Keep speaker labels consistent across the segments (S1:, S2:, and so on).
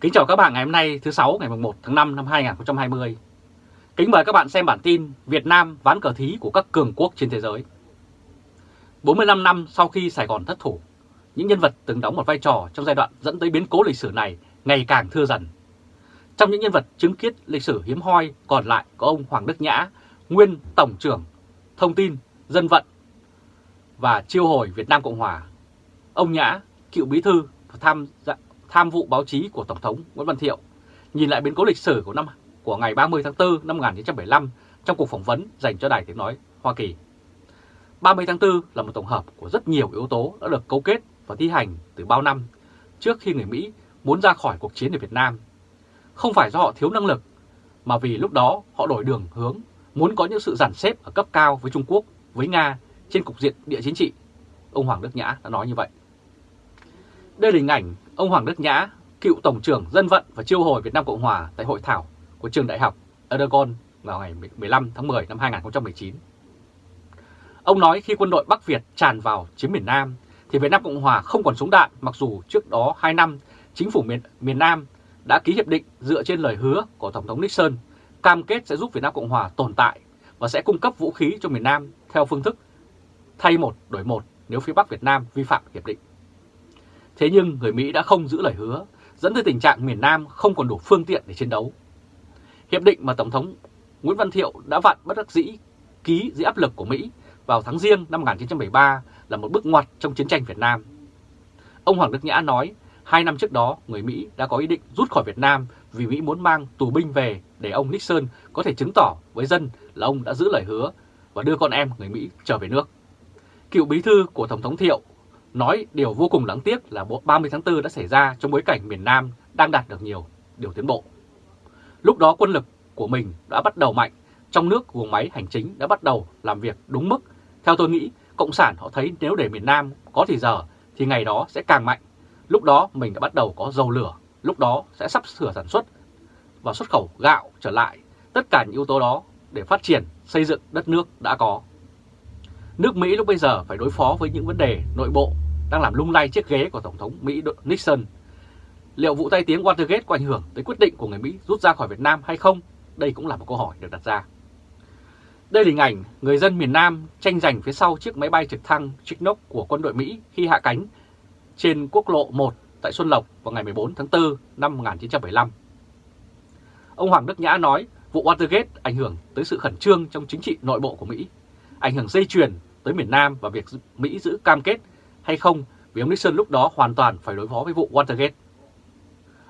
S1: Kính chào các bạn ngày hôm nay thứ sáu ngày 1 tháng 5 năm 2020. Kính mời các bạn xem bản tin Việt Nam ván cờ thí của các cường quốc trên thế giới. 45 năm sau khi Sài Gòn thất thủ, những nhân vật từng đóng một vai trò trong giai đoạn dẫn tới biến cố lịch sử này ngày càng thưa dần. Trong những nhân vật chứng kiến lịch sử hiếm hoi còn lại có ông Hoàng Đức Nhã, nguyên Tổng trưởng Thông tin, Dân vận và Chiêu hồi Việt Nam Cộng Hòa. Ông Nhã, cựu bí thư tham tham vụ báo chí của Tổng thống Nguyễn Văn Thiệu, nhìn lại biến cố lịch sử của năm của ngày 30 tháng 4 năm 1975 trong cuộc phỏng vấn dành cho Đài Tiếng Nói Hoa Kỳ. 30 tháng 4 là một tổng hợp của rất nhiều yếu tố đã được cấu kết và thi hành từ bao năm trước khi người Mỹ muốn ra khỏi cuộc chiến ở Việt Nam. Không phải do họ thiếu năng lực, mà vì lúc đó họ đổi đường hướng, muốn có những sự giản xếp ở cấp cao với Trung Quốc, với Nga trên cục diện địa chính trị. Ông Hoàng Đức Nhã đã nói như vậy. Đây là hình ảnh ông Hoàng Đức Nhã, cựu Tổng trưởng Dân vận và Chiêu hồi Việt Nam Cộng Hòa tại hội thảo của trường đại học Erdogan vào ngày 15 tháng 10 năm 2019. Ông nói khi quân đội Bắc Việt tràn vào chiếm miền Nam thì Việt Nam Cộng Hòa không còn súng đạn mặc dù trước đó 2 năm chính phủ miền, miền Nam đã ký hiệp định dựa trên lời hứa của Tổng thống Nixon cam kết sẽ giúp Việt Nam Cộng Hòa tồn tại và sẽ cung cấp vũ khí cho miền Nam theo phương thức thay một đổi một nếu phía Bắc Việt Nam vi phạm hiệp định. Thế nhưng người Mỹ đã không giữ lời hứa, dẫn tới tình trạng miền Nam không còn đủ phương tiện để chiến đấu. Hiệp định mà Tổng thống Nguyễn Văn Thiệu đã vặn bất đắc dĩ ký dưới áp lực của Mỹ vào tháng riêng năm 1973 là một bước ngoặt trong chiến tranh Việt Nam. Ông Hoàng Đức Nhã nói, hai năm trước đó người Mỹ đã có ý định rút khỏi Việt Nam vì Mỹ muốn mang tù binh về để ông Nixon có thể chứng tỏ với dân là ông đã giữ lời hứa và đưa con em người Mỹ trở về nước. Cựu bí thư của Tổng thống Thiệu nói điều vô cùng đáng tiếc là 30 tháng 4 đã xảy ra trong bối cảnh miền Nam đang đạt được nhiều điều tiến bộ. Lúc đó quân lực của mình đã bắt đầu mạnh, trong nước guồng máy hành chính đã bắt đầu làm việc đúng mức. Theo tôi nghĩ, Cộng sản họ thấy nếu để miền Nam có thì giờ thì ngày đó sẽ càng mạnh. Lúc đó mình đã bắt đầu có dầu lửa, lúc đó sẽ sắp sửa sản xuất và xuất khẩu gạo trở lại. Tất cả những yếu tố đó để phát triển, xây dựng đất nước đã có. Nước Mỹ lúc bây giờ phải đối phó với những vấn đề nội bộ đang làm lung lay chiếc ghế của Tổng thống Mỹ Nixon. Liệu vụ tay tiếng Watergate có ảnh hưởng tới quyết định của người Mỹ rút ra khỏi Việt Nam hay không? Đây cũng là một câu hỏi được đặt ra. Đây là hình ảnh người dân miền Nam tranh giành phía sau chiếc máy bay trực thăng Chinook của quân đội Mỹ khi hạ cánh trên quốc lộ 1 tại Xuân Lộc vào ngày 14 tháng 4 năm 1975. Ông Hoàng Đức Nhã nói vụ Watergate ảnh hưởng tới sự khẩn trương trong chính trị nội bộ của Mỹ, ảnh hưởng dây chuyền tới miền Nam và việc Mỹ giữ cam kết hay không vì ông Nixon lúc đó hoàn toàn phải đối phó với vụ Watergate.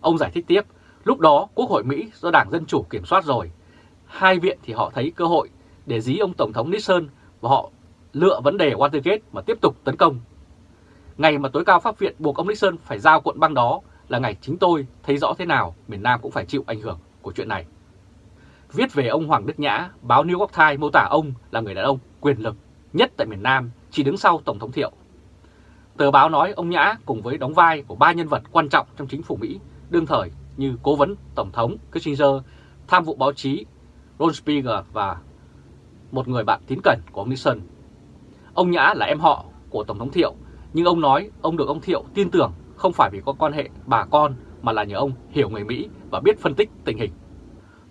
S1: Ông giải thích tiếp, lúc đó Quốc hội Mỹ do Đảng Dân Chủ kiểm soát rồi, hai viện thì họ thấy cơ hội để dí ông Tổng thống Nixon và họ lựa vấn đề Watergate mà tiếp tục tấn công. Ngày mà tối cao pháp viện buộc ông Nixon phải giao cuộn băng đó là ngày chính tôi thấy rõ thế nào miền Nam cũng phải chịu ảnh hưởng của chuyện này. Viết về ông Hoàng Đức Nhã, báo New York Times mô tả ông là người đàn ông quyền lực nhất tại miền Nam, chỉ đứng sau Tổng thống Thiệu. Tờ báo nói ông Nhã cùng với đóng vai của ba nhân vật quan trọng trong chính phủ Mỹ đương thời như cố vấn Tổng thống Kissinger, tham vụ báo chí Ron Spiegel và một người bạn tín cẩn của ông Nixon. Ông Nhã là em họ của Tổng thống Thiệu, nhưng ông nói ông được ông Thiệu tin tưởng không phải vì có quan hệ bà con mà là nhờ ông hiểu người Mỹ và biết phân tích tình hình.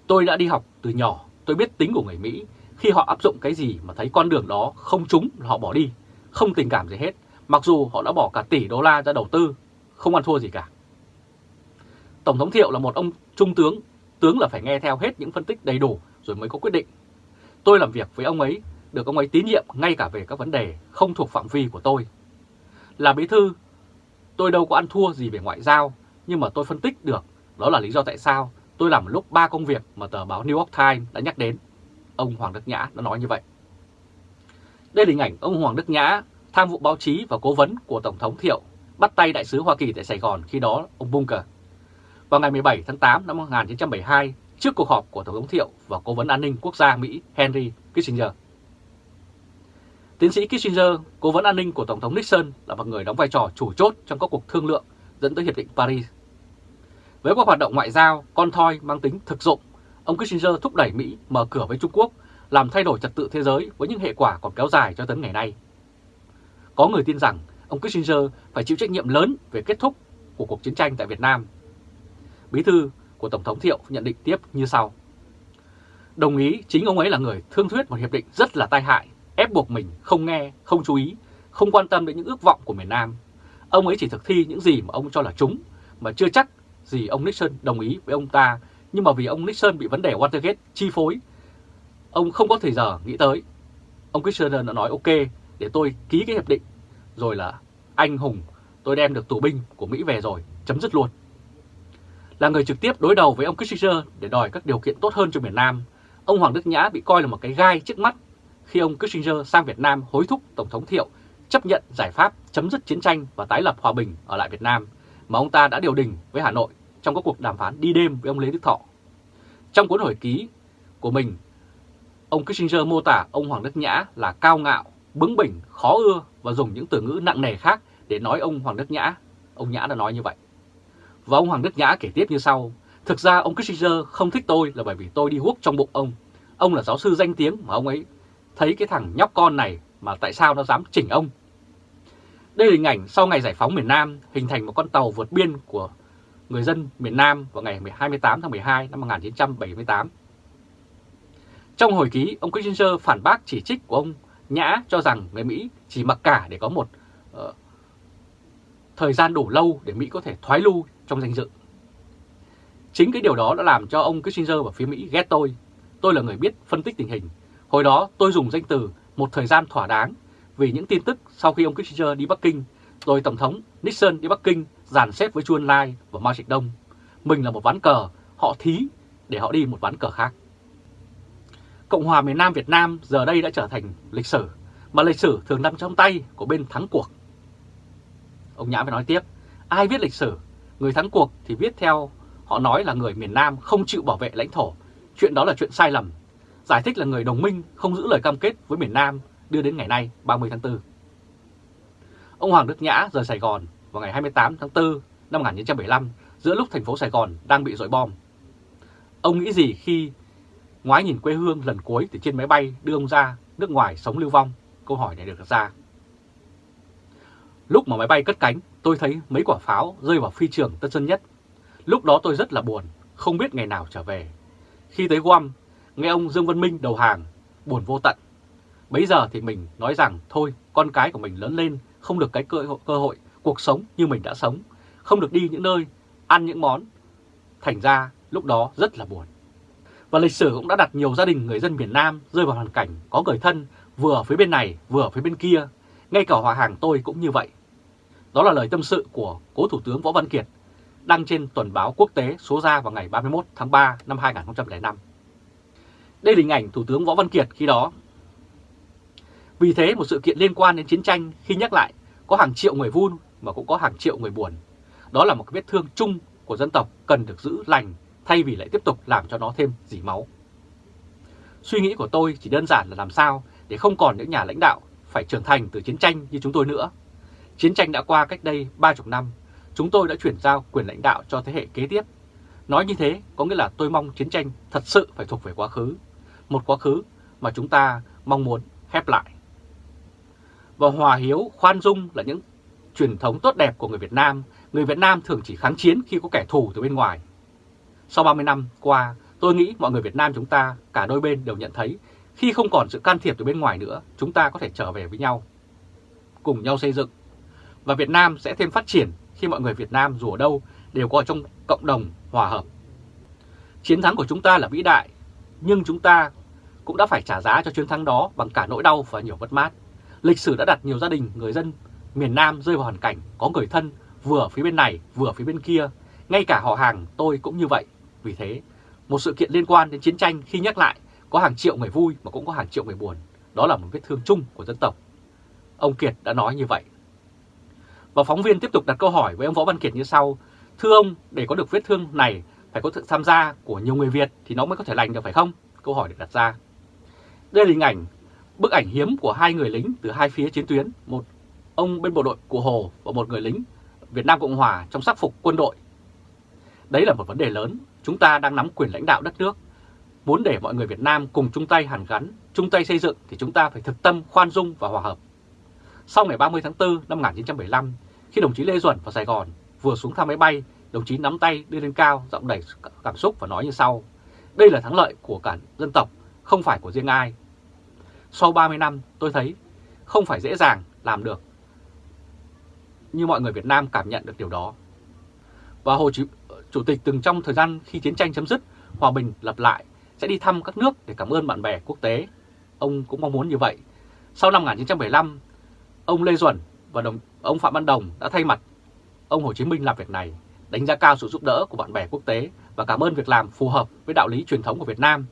S1: Tôi đã đi học từ nhỏ, tôi biết tính của người Mỹ. Khi họ áp dụng cái gì mà thấy con đường đó không trúng là họ bỏ đi, không tình cảm gì hết. Mặc dù họ đã bỏ cả tỷ đô la ra đầu tư, không ăn thua gì cả. Tổng thống Thiệu là một ông trung tướng, tướng là phải nghe theo hết những phân tích đầy đủ rồi mới có quyết định. Tôi làm việc với ông ấy, được ông ấy tín nhiệm ngay cả về các vấn đề không thuộc phạm vi của tôi. Là bí thư, tôi đâu có ăn thua gì về ngoại giao, nhưng mà tôi phân tích được đó là lý do tại sao tôi làm lúc ba công việc mà tờ báo New York Times đã nhắc đến. Ông Hoàng Đức Nhã đã nói như vậy. Đây là hình ảnh ông Hoàng Đức Nhã tham vụ báo chí và cố vấn của Tổng thống Thiệu bắt tay đại sứ Hoa Kỳ tại Sài Gòn khi đó ông Bunker. Vào ngày 17 tháng 8 năm 1972, trước cuộc họp của Tổng thống Thiệu và Cố vấn An ninh Quốc gia Mỹ Henry Kissinger. Tiến sĩ Kissinger, Cố vấn An ninh của Tổng thống Nixon là một người đóng vai trò chủ chốt trong các cuộc thương lượng dẫn tới Hiệp định Paris. Với các hoạt động ngoại giao, con thoi mang tính thực dụng, ông Kissinger thúc đẩy Mỹ mở cửa với Trung Quốc, làm thay đổi trật tự thế giới với những hệ quả còn kéo dài cho tới ngày nay. Có người tin rằng ông Kissinger phải chịu trách nhiệm lớn về kết thúc của cuộc chiến tranh tại Việt Nam. bí thư của Tổng thống Thiệu nhận định tiếp như sau. Đồng ý chính ông ấy là người thương thuyết một hiệp định rất là tai hại, ép buộc mình không nghe, không chú ý, không quan tâm đến những ước vọng của miền Nam. Ông ấy chỉ thực thi những gì mà ông cho là chúng, mà chưa chắc gì ông Nixon đồng ý với ông ta, nhưng mà vì ông Nixon bị vấn đề Watergate chi phối, ông không có thời giờ nghĩ tới. Ông Kissinger đã nói ok, để tôi ký cái hiệp định, rồi là anh hùng, tôi đem được tù binh của Mỹ về rồi, chấm dứt luôn. Là người trực tiếp đối đầu với ông Kissinger để đòi các điều kiện tốt hơn cho miền Nam, ông Hoàng Đức Nhã bị coi là một cái gai trước mắt khi ông Kissinger sang Việt Nam hối thúc Tổng thống Thiệu chấp nhận giải pháp chấm dứt chiến tranh và tái lập hòa bình ở lại Việt Nam mà ông ta đã điều đình với Hà Nội trong các cuộc đàm phán đi đêm với ông Lê Đức Thọ. Trong cuốn hồi ký của mình, ông Kissinger mô tả ông Hoàng Đức Nhã là cao ngạo, bướng bỉnh, khó ưa và dùng những từ ngữ nặng nề khác để nói ông Hoàng Đức Nhã. Ông Nhã đã nói như vậy. Và ông Hoàng Đức Nhã kể tiếp như sau. Thực ra ông Kissinger không thích tôi là bởi vì tôi đi hút trong bụng ông. Ông là giáo sư danh tiếng mà ông ấy thấy cái thằng nhóc con này mà tại sao nó dám chỉnh ông. Đây là hình ảnh sau ngày giải phóng miền Nam hình thành một con tàu vượt biên của người dân miền Nam vào ngày 28 tháng 12 năm 1978. Trong hồi ký, ông Kissinger phản bác chỉ trích của ông Nhã cho rằng người Mỹ chỉ mặc cả để có một uh, thời gian đủ lâu để Mỹ có thể thoái lưu trong danh dự. Chính cái điều đó đã làm cho ông Kissinger và phía Mỹ ghét tôi. Tôi là người biết phân tích tình hình. Hồi đó tôi dùng danh từ một thời gian thỏa đáng vì những tin tức sau khi ông Kissinger đi Bắc Kinh, rồi Tổng thống Nixon đi Bắc Kinh dàn xếp với Chu Ân Lai và Mao Trạch Đông. Mình là một ván cờ, họ thí để họ đi một ván cờ khác. Cộng hòa miền Nam Việt Nam giờ đây đã trở thành lịch sử, mà lịch sử thường nằm trong tay của bên thắng cuộc. Ông Nhã phải nói tiếp, ai viết lịch sử, người thắng cuộc thì viết theo họ nói là người miền Nam không chịu bảo vệ lãnh thổ. Chuyện đó là chuyện sai lầm. Giải thích là người đồng minh không giữ lời cam kết với miền Nam đưa đến ngày nay 30 tháng 4. Ông Hoàng Đức Nhã rời Sài Gòn vào ngày 28 tháng 4 năm 1975 giữa lúc thành phố Sài Gòn đang bị dội bom. Ông nghĩ gì khi ngoái nhìn quê hương lần cuối từ trên máy bay đưa ông ra nước ngoài sống lưu vong? Câu hỏi này được đặt ra. Lúc mà máy bay cất cánh, tôi thấy mấy quả pháo rơi vào phi trường Tân Sơn Nhất. Lúc đó tôi rất là buồn, không biết ngày nào trở về. Khi tới Guam, nghe ông Dương Văn Minh đầu hàng, buồn vô tận. Bấy giờ thì mình nói rằng thôi, con cái của mình lớn lên không được cái cơ, cơ hội cuộc sống như mình đã sống, không được đi những nơi, ăn những món. Thành ra lúc đó rất là buồn. Và lịch sử cũng đã đặt nhiều gia đình người dân miền Nam rơi vào hoàn cảnh có người thân vừa ở phía bên này, vừa ở phía bên kia. Ngay cả hòa hàng tôi cũng như vậy. Đó là lời tâm sự của cố Thủ tướng Võ Văn Kiệt, đăng trên tuần báo quốc tế số ra vào ngày 31 tháng 3 năm 2005. Đây là hình ảnh Thủ tướng Võ Văn Kiệt khi đó. Vì thế, một sự kiện liên quan đến chiến tranh, khi nhắc lại, có hàng triệu người vui mà cũng có hàng triệu người buồn. Đó là một vết thương chung của dân tộc cần được giữ lành thay vì lại tiếp tục làm cho nó thêm dỉ máu. Suy nghĩ của tôi chỉ đơn giản là làm sao để không còn những nhà lãnh đạo phải trưởng thành từ chiến tranh như chúng tôi nữa. Chiến tranh đã qua cách đây 30 năm, chúng tôi đã chuyển giao quyền lãnh đạo cho thế hệ kế tiếp. Nói như thế có nghĩa là tôi mong chiến tranh thật sự phải thuộc về quá khứ, một quá khứ mà chúng ta mong muốn khép lại. Và hòa hiếu, khoan dung là những truyền thống tốt đẹp của người Việt Nam. Người Việt Nam thường chỉ kháng chiến khi có kẻ thù từ bên ngoài. Sau 30 năm qua, tôi nghĩ mọi người Việt Nam chúng ta, cả đôi bên đều nhận thấy khi không còn sự can thiệp từ bên ngoài nữa, chúng ta có thể trở về với nhau, cùng nhau xây dựng. Và Việt Nam sẽ thêm phát triển khi mọi người Việt Nam dù ở đâu đều có ở trong cộng đồng hòa hợp. Chiến thắng của chúng ta là vĩ đại, nhưng chúng ta cũng đã phải trả giá cho chiến thắng đó bằng cả nỗi đau và nhiều mất mát. Lịch sử đã đặt nhiều gia đình, người dân miền Nam rơi vào hoàn cảnh có người thân vừa phía bên này vừa phía bên kia. Ngay cả họ hàng tôi cũng như vậy. Vì thế, một sự kiện liên quan đến chiến tranh khi nhắc lại có hàng triệu người vui mà cũng có hàng triệu người buồn. Đó là một vết thương chung của dân tộc. Ông Kiệt đã nói như vậy. Và phóng viên tiếp tục đặt câu hỏi với ông Võ Văn Kiệt như sau. Thưa ông, để có được vết thương này phải có sự tham gia của nhiều người Việt thì nó mới có thể lành được phải không? Câu hỏi được đặt ra. Đây là hình ảnh, bức ảnh hiếm của hai người lính từ hai phía chiến tuyến. Một ông bên bộ đội của Hồ và một người lính Việt Nam Cộng Hòa trong sắc phục quân đội. Đấy là một vấn đề lớn. Chúng ta đang nắm quyền lãnh đạo đất nước. Muốn để mọi người Việt Nam cùng chung tay hàn gắn, chung tay xây dựng thì chúng ta phải thực tâm, khoan dung và hòa hợp. Sau ngày 30 tháng 4 năm 1975, khi đồng chí Lê Duẩn vào Sài Gòn vừa xuống thăm máy bay đồng chí nắm tay đưa lên cao, giọng đầy cảm xúc và nói như sau. Đây là thắng lợi của cả dân tộc, không phải của riêng ai. Sau 30 năm tôi thấy không phải dễ dàng làm được như mọi người Việt Nam cảm nhận được điều đó. Và Hồ chí Chủ tịch từng trong thời gian khi chiến tranh chấm dứt, hòa bình lập lại, sẽ đi thăm các nước để cảm ơn bạn bè quốc tế. Ông cũng mong muốn như vậy. Sau năm 1975, ông Lê Duẩn và đồng, ông Phạm Văn Đồng đã thay mặt ông Hồ Chí Minh làm việc này, đánh giá cao sự giúp đỡ của bạn bè quốc tế và cảm ơn việc làm phù hợp với đạo lý truyền thống của Việt Nam.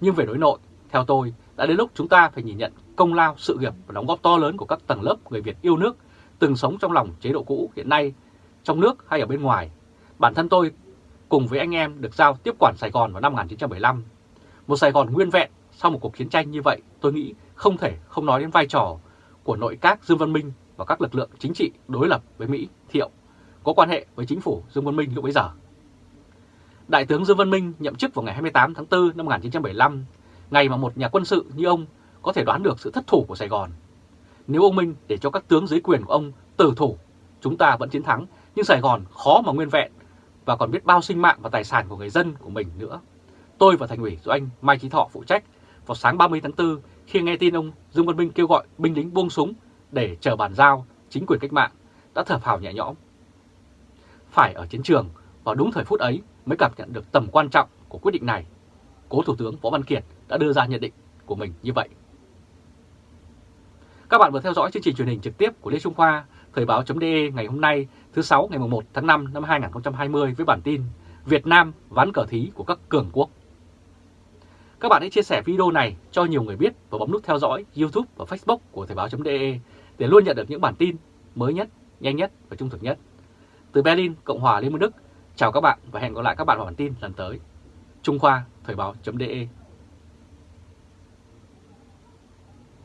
S1: Nhưng về đối nội, theo tôi, đã đến lúc chúng ta phải nhìn nhận công lao, sự nghiệp và đóng góp to lớn của các tầng lớp người Việt yêu nước từng sống trong lòng chế độ cũ hiện nay, trong nước hay ở bên ngoài. Bản thân tôi cùng với anh em được giao tiếp quản Sài Gòn vào năm 1975. Một Sài Gòn nguyên vẹn sau một cuộc chiến tranh như vậy, tôi nghĩ không thể không nói đến vai trò của nội các Dương Văn Minh và các lực lượng chính trị đối lập với Mỹ, Thiệu, có quan hệ với chính phủ Dương Văn Minh lúc bấy giờ. Đại tướng Dương Văn Minh nhậm chức vào ngày 28 tháng 4 năm 1975, ngày mà một nhà quân sự như ông có thể đoán được sự thất thủ của Sài Gòn. Nếu ông Minh để cho các tướng dưới quyền của ông tử thủ, chúng ta vẫn chiến thắng, nhưng Sài Gòn khó mà nguyên vẹn và còn biết bao sinh mạng và tài sản của người dân của mình nữa. Tôi và thành ủy do anh Mai Chí Thọ phụ trách vào sáng 30 tháng 4 khi nghe tin ông Dương Văn Minh kêu gọi binh lính buông súng để chờ bàn giao chính quyền cách mạng đã thở phào nhẹ nhõm. Phải ở chiến trường vào đúng thời phút ấy mới cảm nhận được tầm quan trọng của quyết định này. Cố Thủ tướng Võ Văn Kiệt đã đưa ra nhận định của mình như vậy. Các bạn vừa theo dõi chương trình truyền hình trực tiếp của Lê Trung Khoa, Thời báo.de ngày hôm nay thứ sáu ngày 1 tháng 5 năm 2020 với bản tin Việt Nam ván cờ thí của các cường quốc. Các bạn hãy chia sẻ video này cho nhiều người biết và bấm nút theo dõi YouTube và Facebook của Thời báo.de để luôn nhận được những bản tin mới nhất, nhanh nhất và trung thực nhất. Từ Berlin, Cộng hòa Liên bang Đức, chào các bạn và hẹn gặp lại các bạn vào bản tin lần tới. Trung Khoa, Thời báo.de